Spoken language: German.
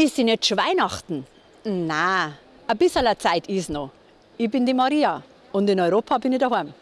Ist sie nicht schon Weihnachten? Na, ein bisschen Zeit ist noch. Ich bin die Maria und in Europa bin ich daheim.